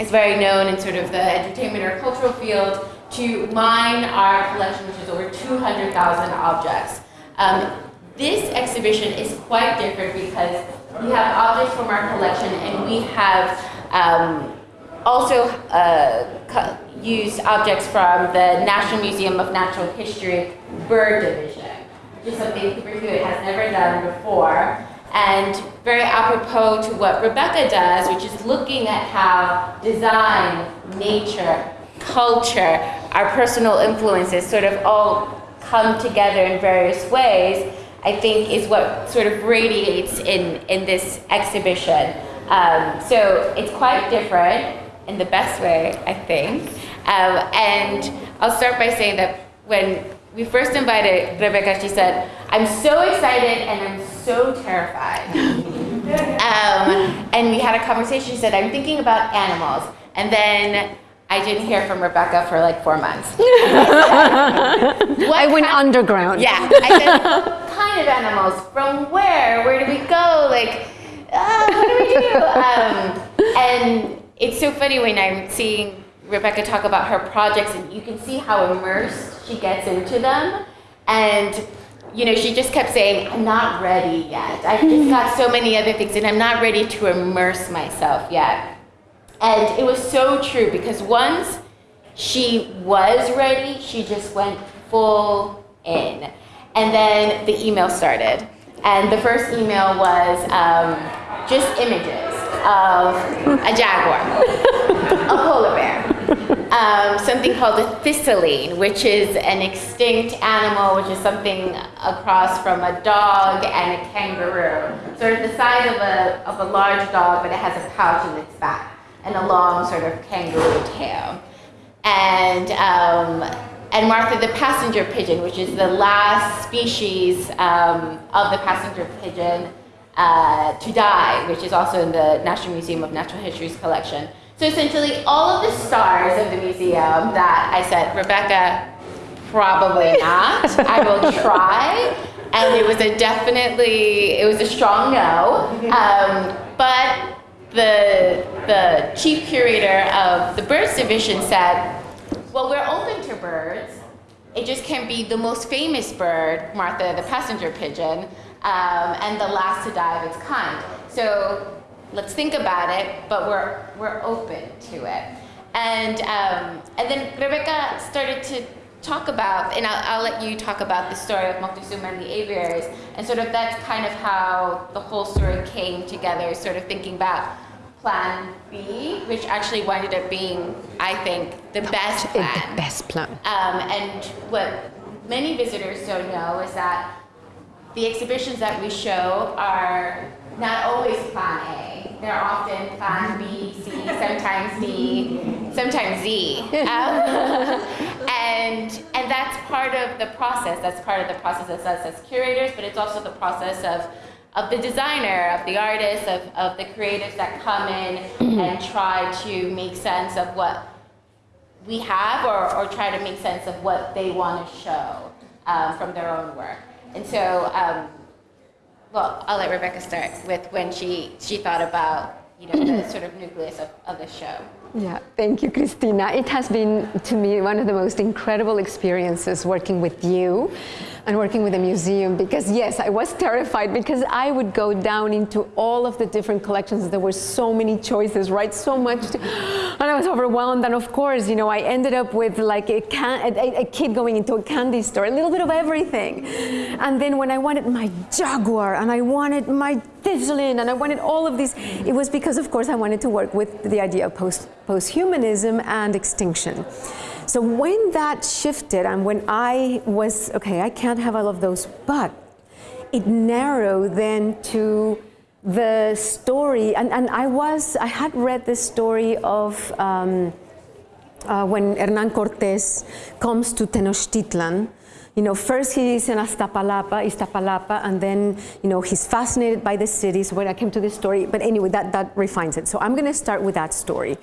is very known in sort of the entertainment or cultural field to mine our collection, which is over 200,000 objects. Um, this exhibition is quite different because we have objects from our collection and we have um, also uh, used objects from the National Museum of Natural History Bird Division, which is something Cooper Hewitt has never done before. And very apropos to what Rebecca does, which is looking at how design, nature, culture, our personal influences sort of all come together in various ways, I think is what sort of radiates in, in this exhibition. Um, so it's quite different in the best way, I think. Um, and I'll start by saying that when we first invited Rebecca, she said, I'm so excited and I'm so terrified. (laughs) um, and we had a conversation. She said, I'm thinking about animals. And then I didn't hear from Rebecca for like four months. (laughs) I went underground. Yeah. I said, what kind of animals? From where? Where do we go? Like, ah, what do we do? (laughs) Um, and it's so funny when I'm seeing Rebecca talk about her projects, and you can see how immersed she gets into them. And you know, she just kept saying, I'm not ready yet. I've just (laughs) got so many other things, and I'm not ready to immerse myself yet. And it was so true because once she was ready, she just went full in. And then the email started. And the first email was um, just images of a jaguar, a polar bear, um, something called a thylacine, which is an extinct animal, which is something across from a dog and a kangaroo. Sort of the size of a, of a large dog, but it has a pouch in its back and a long sort of kangaroo tail. And, um, and Martha the passenger pigeon, which is the last species um, of the passenger pigeon uh, to die, which is also in the National Museum of Natural History's collection. So essentially, all of the stars of the museum that I said, Rebecca, probably not. I will (laughs) try. And it was a definitely, it was a strong no. Um, but the, the chief curator of the birds division said, well, we're open to birds. It just can't be the most famous bird, Martha the passenger pigeon, um, and the last to die of its kind. So let's think about it, but we're, we're open to it. And, um, and then Rebecca started to talk about, and I'll, I'll let you talk about the story of Moctezuma and the aviaries, and sort of that's kind of how the whole story came together, sort of thinking about Plan B, which actually winded up being, I think, the best plan. The best plan. Um, and what many visitors don't know is that the exhibitions that we show are not always plan A. They're often plan B, C, sometimes D, sometimes Z. (laughs) Um, and, and that's part of the process. That's part of the process of us as curators, but it's also the process of, of the designer, of the artist, of, of the creatives that come in and try to make sense of what we have or, or try to make sense of what they want to show um, from their own work. And so, um, well, I'll let Rebecca start with when she, she thought about you know, the sort of nucleus of, of the show. Yeah, thank you, Christina. It has been, to me, one of the most incredible experiences working with you. And working with the museum because yes, I was terrified because I would go down into all of the different collections. There were so many choices, right? So much, to, and I was overwhelmed. And of course, you know, I ended up with like a, can, a, a kid going into a candy store, a little bit of everything. And then when I wanted my Jaguar and I wanted my Vigilant and I wanted all of these, it was because, of course, I wanted to work with the idea of post, post-humanism and extinction. So when that shifted and when I was, okay, I can't have all of those, but it narrowed then to the story, and, and I was, I had read the story of um, uh, when Hernan Cortés comes to Tenochtitlan, you know, first he's in Aztapalapa, Iztapalapa, and then, you know, he's fascinated by the cities when I came to this story. But anyway, that, that refines it. So I'm going to start with that story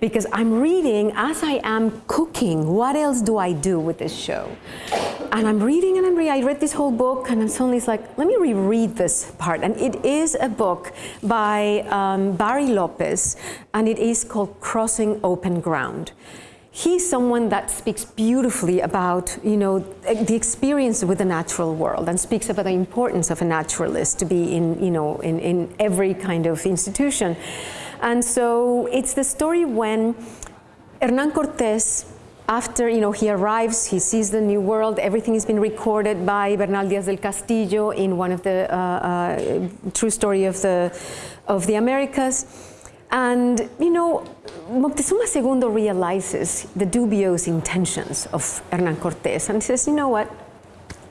because I'm reading as I am cooking. What else do I do with this show? And I'm reading and I'm reading. I read this whole book and then suddenly like, let me reread this part. And it is a book by um, Barry Lopez and it is called Crossing Open Ground he's someone that speaks beautifully about you know the experience with the natural world and speaks about the importance of a naturalist to be in you know in, in every kind of institution. And so it's the story when hernan cortes after you know he arrives he sees the new world everything has been recorded by bernal diaz del castillo in one of the uh, uh, true story of the of the americas and, you know, Moctezuma II realizes the dubious intentions of Hernan Cortés and says, you know what,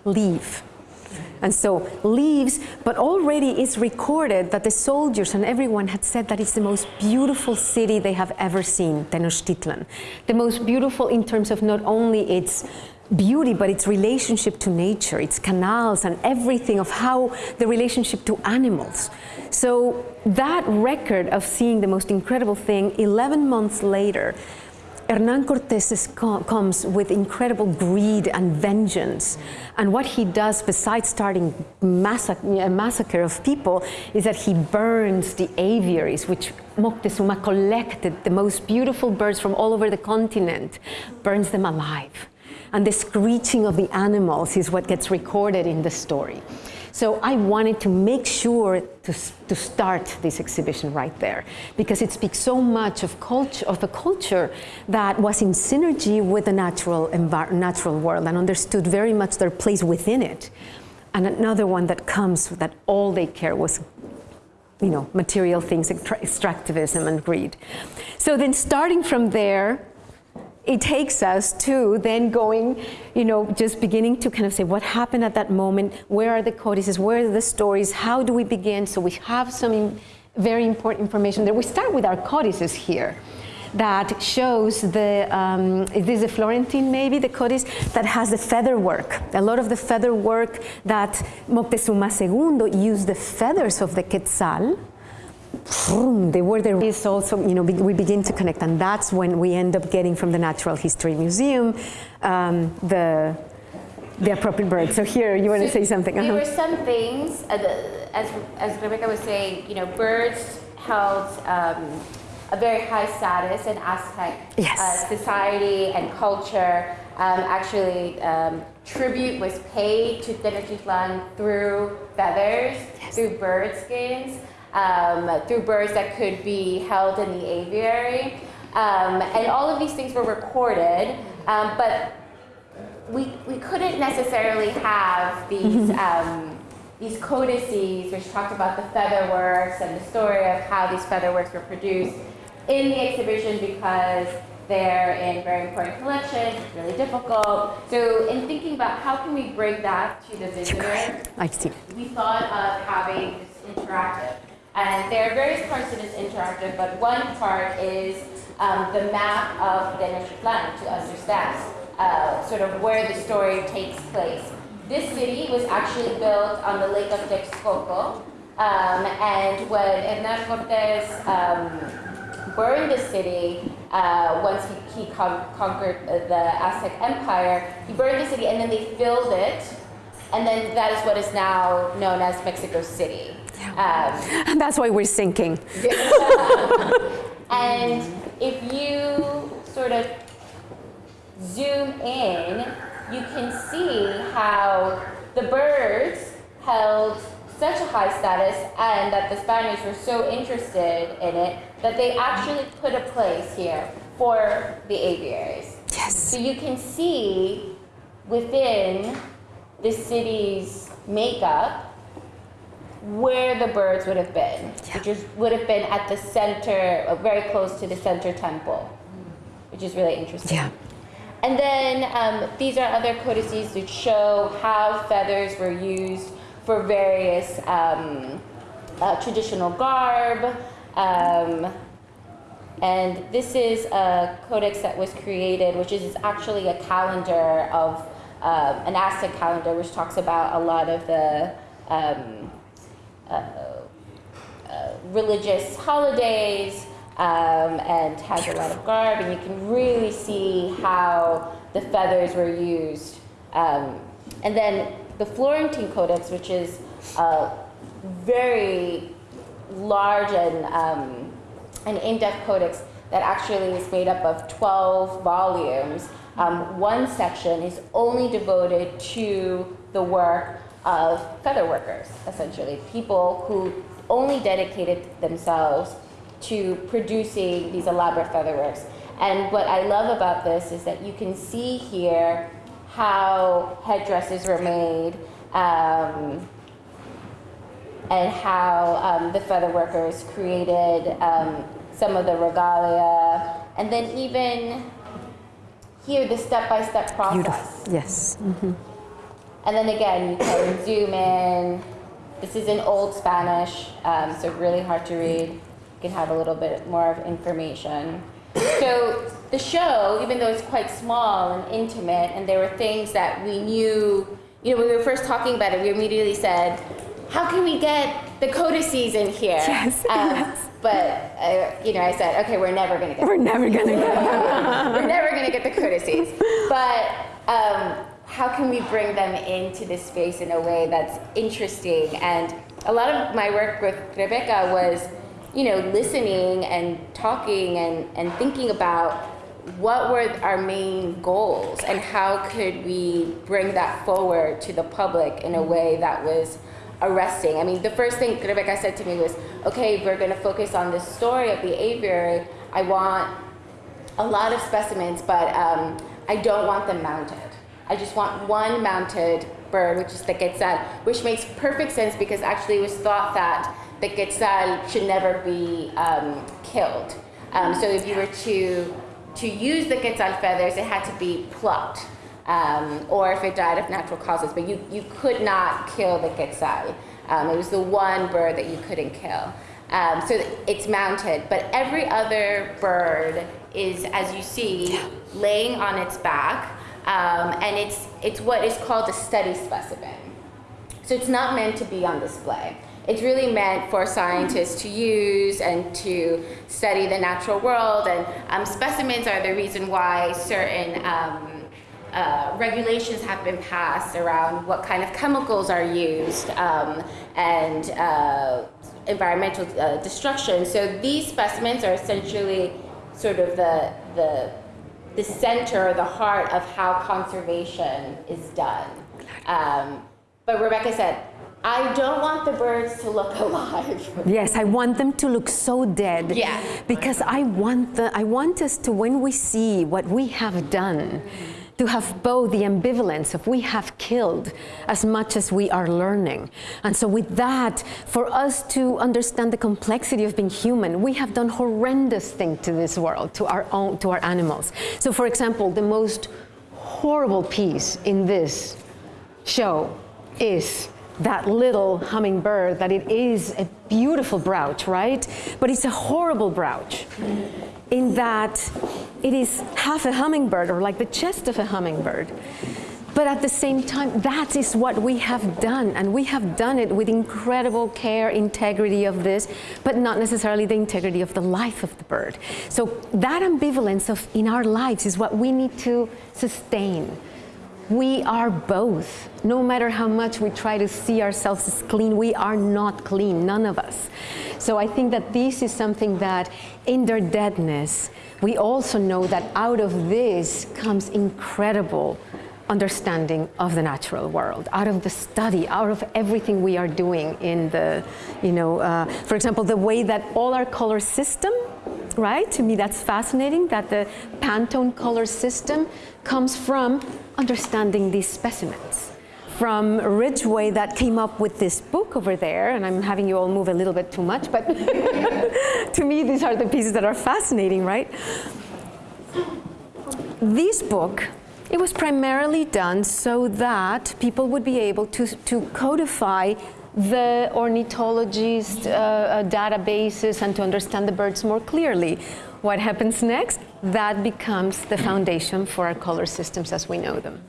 leave. And so leaves, but already it's recorded that the soldiers and everyone had said that it's the most beautiful city they have ever seen, Tenochtitlan. The most beautiful in terms of not only its beauty, but its relationship to nature, its canals and everything of how the relationship to animals. So that record of seeing the most incredible thing 11 months later, Hernan Cortés comes with incredible greed and vengeance. And what he does, besides starting a massacre of people, is that he burns the aviaries, which Moctezuma collected, the most beautiful birds from all over the continent, burns them alive and the screeching of the animals is what gets recorded in the story. So I wanted to make sure to, to start this exhibition right there because it speaks so much of culture of a culture that was in synergy with the natural natural world and understood very much their place within it. And another one that comes that all they care was you know, material things, extractivism and greed. So then starting from there, it takes us to then going, you know, just beginning to kind of say what happened at that moment, where are the codices, where are the stories, how do we begin? So we have some very important information there. We start with our codices here that shows the, um, is this a Florentine maybe, the codice that has the feather work. A lot of the feather work that Moctezuma II used the feathers of the quetzal they were there is also, you know, we begin to connect, and that's when we end up getting from the Natural History Museum um, the the appropriate bird. So here, you want to say something? There uh -huh. were some things, uh, as as Rebecca was saying, you know, birds held um, a very high status in Aztec yes. uh, society and culture. Um, actually, um, tribute was paid to Tenochtitlan through feathers, yes. through bird skins um, through birds that could be held in the aviary. Um, and all of these things were recorded, um, but we, we couldn't necessarily have these, (laughs) um, these codices which talked about the featherworks and the story of how these featherworks were produced in the exhibition because they're in very important collections, it's really difficult. So in thinking about how can we bring that to the visitor, I see. we thought of having this interactive. And there are various parts to this interactive, but one part is um, the map of the Tenochtitlan to understand uh, sort of where the story takes place. This city was actually built on the Lake of Texcoco, um, and when Hernan Cortés um, burned the city, uh, once he, he con conquered the Aztec Empire, he burned the city and then they filled it, and then that is what is now known as Mexico City. Um, and that's why we're sinking. (laughs) and if you sort of zoom in, you can see how the birds held such a high status and that the Spaniards were so interested in it that they actually put a place here for the aviaries. Yes. So you can see within the city's makeup where the birds would have been, which is, would have been at the center, uh, very close to the center temple, which is really interesting. Yeah. And then um, these are other codices which show how feathers were used for various um, uh, traditional garb. Um, and this is a codex that was created, which is actually a calendar of um, an Aztec calendar, which talks about a lot of the um, religious holidays um, and has a lot of garb, and you can really see how the feathers were used. Um, and then the Florentine Codex, which is a very large and, um, an in-depth codex that actually is made up of 12 volumes. Um, one section is only devoted to the work of feather workers, essentially, people who only dedicated themselves to producing these elaborate featherworks. And what I love about this is that you can see here how headdresses were made um, and how um, the feather workers created um, some of the regalia. And then even here, the step-by-step process. Beautiful. Yes. And then again, you can (coughs) zoom in. This is in Old Spanish, um, so really hard to read. You can have a little bit more of information. So the show, even though it's quite small and intimate, and there were things that we knew, you know, when we were first talking about it, we immediately said, how can we get the codices in here? Yes, Um, But, uh, you know, I said, okay, we're never going to get (laughs) We're never gonna get we're never going to get the codices. But um, how can we bring them into this space in a way that's interesting? And a lot of my work with Rebecca was, you know, listening and talking and, and thinking about what were our main goals and how could we bring that forward to the public in a way that was arresting. I mean, the first thing Rebecca said to me was, okay, we're going to focus on the story of the aviary. I want a lot of specimens, but um, I don't want them mounted. I just want one mounted bird, which is the quetzal, which makes perfect sense because actually it was thought that the quetzal should never be um, killed. Um, so if you were to to use the quetzal feathers, it had to be plucked, um, or if it died of natural causes. But you you could not kill the quetzal. Um, it was the one bird that you couldn't kill. Um, so it's mounted, but every other bird is, as you see, laying on its back, um, and it's it's what is called a study specimen. So it's not meant to be on display. It's really meant for scientists to use and to study the natural world. And um, specimens are the reason why certain um, uh, regulations have been passed around what kind of chemicals are used um, and uh, environmental uh, destruction. So these specimens are essentially sort of the, the, the center, the heart of how conservation is done. Um, but Rebecca said, I don't want the birds to look (laughs) alive. Yes, I want them to look so dead. Yeah. Because I want the I want us to when we see what we have done to have both the ambivalence of we have killed as much as we are learning. And so with that, for us to understand the complexity of being human, we have done horrendous things to this world, to our own to our animals. So for example, the most horrible piece in this show is that little hummingbird that it is a beautiful brooch, right? But it's a horrible brooch in that it is half a hummingbird or like the chest of a hummingbird. But at the same time, that is what we have done, and we have done it with incredible care, integrity of this, but not necessarily the integrity of the life of the bird. So that ambivalence of in our lives is what we need to sustain. We are both. No matter how much we try to see ourselves as clean, we are not clean, none of us. So I think that this is something that in their deadness, we also know that out of this comes incredible understanding of the natural world, out of the study, out of everything we are doing in the, you know, uh, for example, the way that all our color system, right? To me, that's fascinating that the Pantone color system comes from understanding these specimens. From Ridgway that came up with this book over there, and I'm having you all move a little bit too much, but (laughs) to me, these are the pieces that are fascinating, right? this book, it was primarily done so that people would be able to, to codify the ornithologist uh, uh, databases and to understand the birds more clearly. What happens next? That becomes the foundation for our color systems as we know them.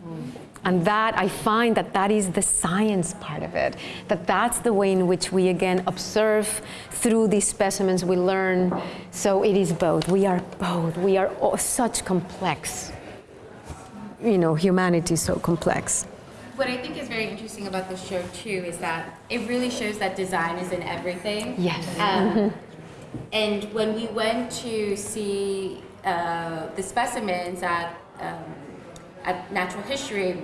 And that, I find that that is the science part of it, that that's the way in which we again observe through these specimens, we learn. So it is both. We are both. We are all such complex. You know, humanity is so complex. What I think is very interesting about the show too is that it really shows that design is in everything. Yes. Um, (laughs) and when we went to see uh, the specimens at um, at Natural History,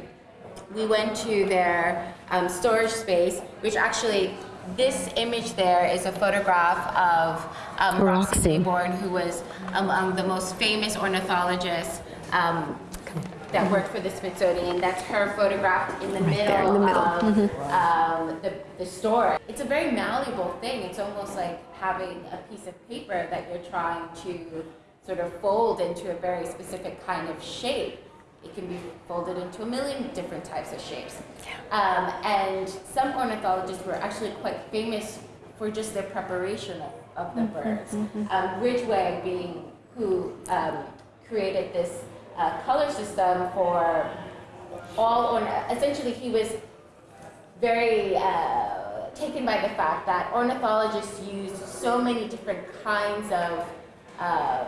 we went to their um, storage space, which actually this image there is a photograph of um, Roxie. Laybourne, who was among the most famous ornithologists um, that worked for the Smithsonian. That's her photograph in the middle, there in the middle. of um, the, the store. It's a very malleable thing. It's almost like having a piece of paper that you're trying to sort of fold into a very specific kind of shape. It can be folded into a million different types of shapes. Um, and some ornithologists were actually quite famous for just their preparation of, of the birds. Um, Ridgway being who um, created this uh, color system for all essentially he was very uh, taken by the fact that ornithologists used so many different kinds of uh,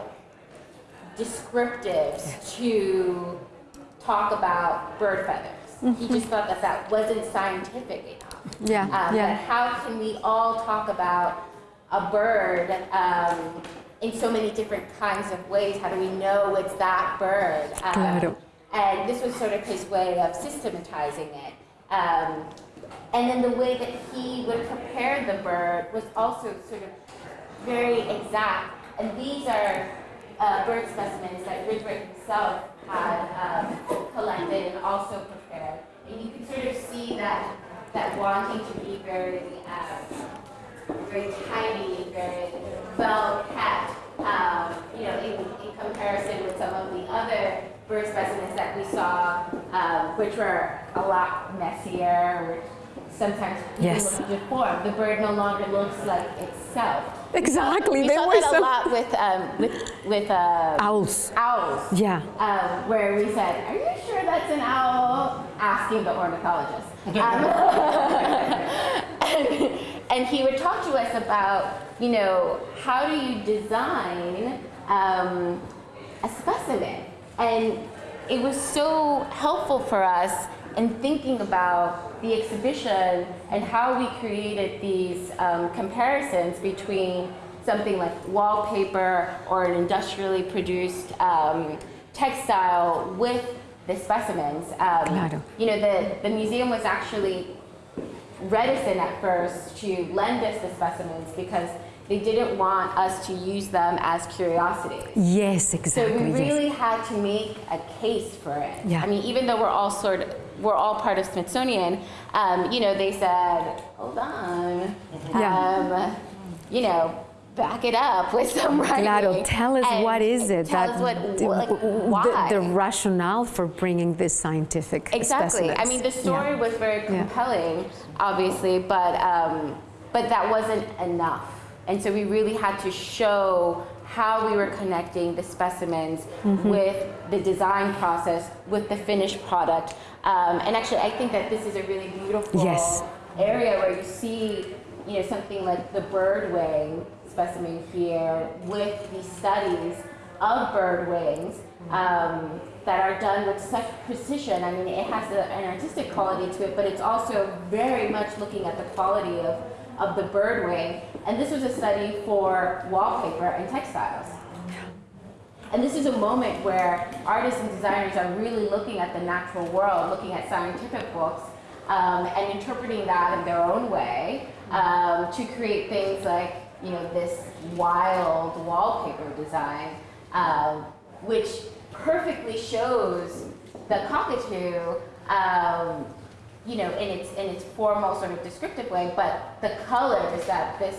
descriptives to talk about bird feathers. He just thought that that wasn't scientific enough. Yeah, Um, yeah. How can we all talk about a bird um, in so many different kinds of ways? How do we know it's that bird? Um, Claro. and this was sort of his way of systematizing it. And then the way that he would prepare the bird was also sort of very exact. And these are uh, bird specimens that Ridgway himself had um, collected and also prepared. And you can sort of see that that wanting to be very, um, very tidy, very well kept. Um, you know, in, in comparison with some of the other bird specimens that we saw, um, which were a lot messier, sometimes even Yes. look deformed. The bird no longer looks like itself. Exactly. We they saw were that so a lot with um, with with uh, owls. owls. Yeah. Um, where we said, "Are you sure that's an owl?" Asking the ornithologist. (laughs) Um, and, (laughs) and he would talk to us about, you know, how do you design um, a specimen? And it was so helpful for us in thinking about the exhibition and how we created these um, comparisons between something like wallpaper or an industrially produced um, textile with the specimens. Um, Claro. You know, the, the museum was actually reticent at first to lend us the specimens because they didn't want us to use them as curiosities. Yes, exactly. So we yes. really had to make a case for it. Yeah. I mean, even though we're all sort of, we're all part of Smithsonian, um, you know, they said, hold on, Yeah. um, you know, back it up with some writing. Claro, tell us what is it Tell that us what, the, like, the- why. the rationale for bringing this scientific Exactly. I mean, the story Yeah. was very Yeah. compelling, obviously, but um, but that wasn't enough. And so we really had to show how we were connecting the specimens Mm-hmm. with the design process, with the finished product. Um, and actually, I think that this is a really beautiful Yes. area where you see, you know, something like the bird wing specimen here with these studies of bird wings um, that are done with such precision. I mean, it has a, an artistic quality to it, but it's also very much looking at the quality of, of the bird wing. And this was a study for wallpaper and textiles. and this is a moment where artists and designers are really looking at the natural world, looking at scientific books, um, and interpreting that in their own way um, to create things like, you know, this wild wallpaper design, um, which perfectly shows the cockatoo, um, you know, in its in its formal sort of descriptive way, but the colors that this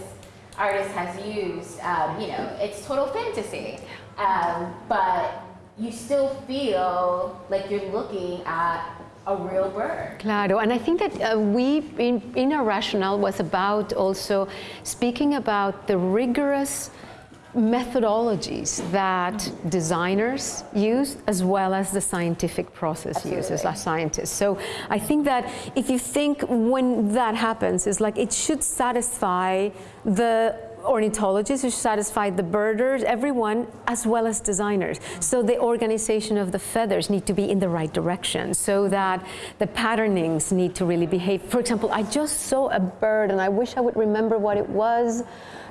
artist has used, um, you know, it's total fantasy, um, but you still feel like you're looking at a real bird. Claro, and I think that uh, we, in, in our rationale, was about also speaking about the rigorous methodologies that designers use as well as the scientific process uses as scientists. So I think that if you think when that happens, it's like it should satisfy the ornithologists, it should satisfy the birders, everyone, as well as designers. So the organization of the feathers need to be in the right direction so that the patternings need to really behave. For example, I just saw a bird and I wish I would remember what it was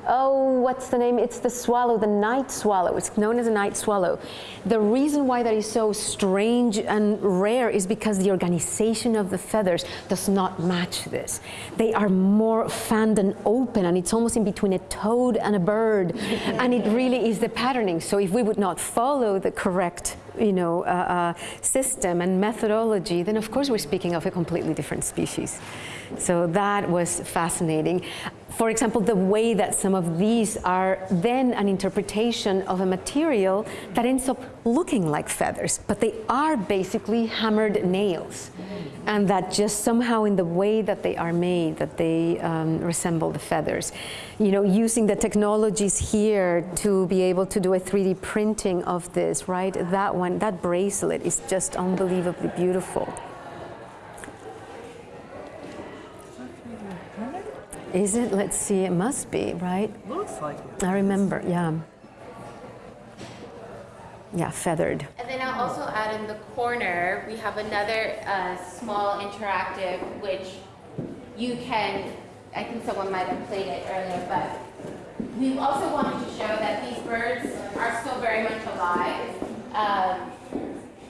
oh, what's the name? It's the swallow, the night swallow. It's known as a night swallow. The reason why that is so strange and rare is because the organization of the feathers does not match this. They are more fanned and open, and it's almost in between a toad and a bird. (laughs) and it really is the patterning. So if we would not follow the correct you know, uh, uh, system and methodology, then of course we're speaking of a completely different species. So that was fascinating. For example, the way that some of these are then an interpretation of a material that ends up looking like feathers, but they are basically hammered nails. And that just somehow in the way that they are made, that they um, resemble the feathers. You know, using the technologies here to be able to do a 3D printing of this, right? That one, that bracelet is just unbelievably beautiful. Is it? Let's see. It must be, right? Looks like it. I remember. Yeah. Yeah, feathered. And then I'll also add in the corner, we have another uh, small interactive, which you can, I think someone might have played it earlier, but we also wanted to show that these birds are still very much alive. Um,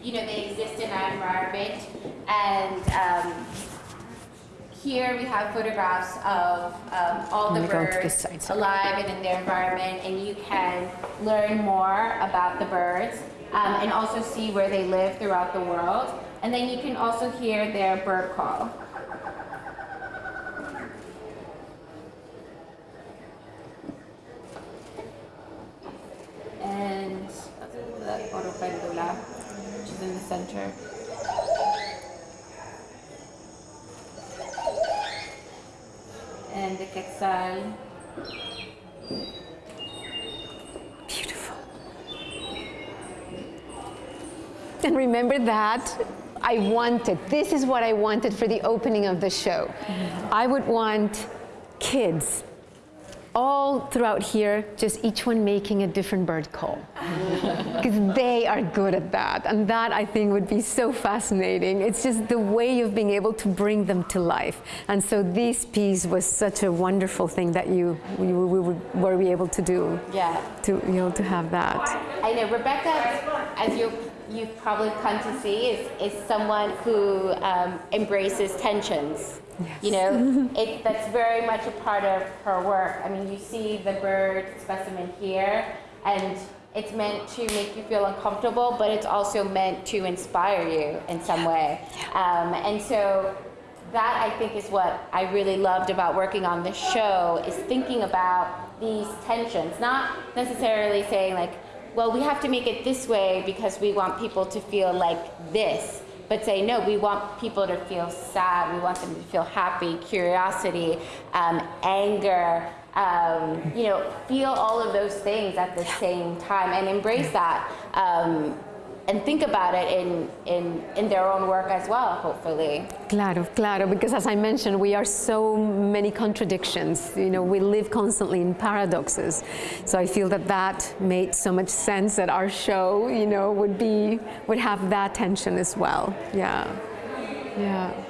you know, they exist in our environment, and um, here we have photographs of um, all the Let me go to this birds alive and in their environment, and you can learn more about the birds um, and also see where they live throughout the world. And then you can also hear their bird call. And the Oropendola, which is in the center. Quetzal. Beautiful. And remember that I wanted, this is what I wanted for the opening of the show. I would want kids all throughout here, just each one making a different bird call. (laughs) Because they are good at that. And that I think would be so fascinating. It's just the way of being able to bring them to life. And so this piece was such a wonderful thing that you, we would, were able to do. Yeah. To, you know, to have that. I know Rebecca, as you you've probably come to see, is, is someone who um, embraces tensions. You know, (laughs) it, that's very much a part of her work. I mean, you see the bird specimen here, and it's meant to make you feel uncomfortable, but it's also meant to inspire you in some way. Um, and so that I think is what I really loved about working on this show is thinking about these tensions, not necessarily saying like, well, we have to make it this way because we want people to feel like this, but say, no, we want people to feel sad, we want them to feel happy, curiosity, um, anger, um, you know, feel all of those things at the same time and embrace that. Um, and think about it in, in, in their own work as well, hopefully. Claro, claro, because as I mentioned, we are so many contradictions. You know, we live constantly in paradoxes. So I feel that that made so much sense that our show, you know, would be would have that tension as well. Yeah, yeah.